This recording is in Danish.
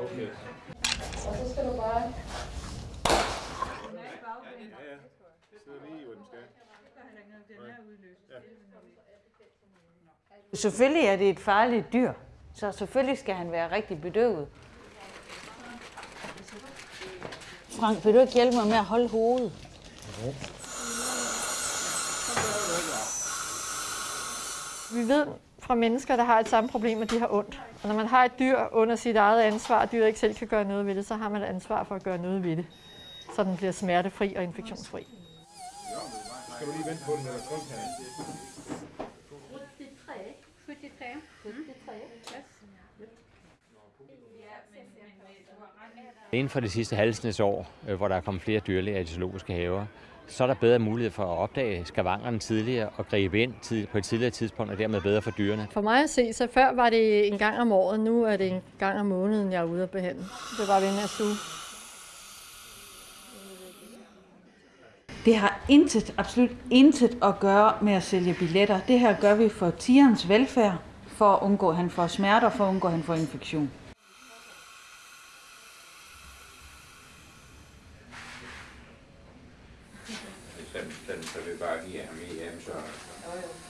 okay. Og så skal du bare... Ja, ja. Sidder lige, hvor den skal. Selvfølgelig er det et farligt dyr, så selvfølgelig skal han være rigtig bedøvet. Frank, vil du ikke hjælpe mig med at holde hovedet? Vi ved fra mennesker, der har et samme problem, at de har ondt. Og når man har et dyr under sit eget ansvar, og dyret ikke selv kan gøre noget ved det, så har man et ansvar for at gøre noget ved det. Så den bliver smertefri og infektionsfri. Skal du lige vente på den, eller kun kan 73. 73. Inden for det sidste halvsnes år, øh, hvor der er kommet flere dyrlæger i de zoologiske haver, så er der bedre mulighed for at opdage skavankerne tidligere og gribe ind på et tidligere tidspunkt, og dermed bedre for dyrene. For mig at se, så før var det en gang om året, nu er det en gang om måneden, jeg er ude at behandle. Det var ved næste uge. Det har intet, absolut intet at gøre med at sælge billetter. Det her gør vi for tigerens velfærd, for at undgå, at han får smerter, for at undgå, at han får infektion. Så, så, så vi bare giver ham i hjem, så... Så.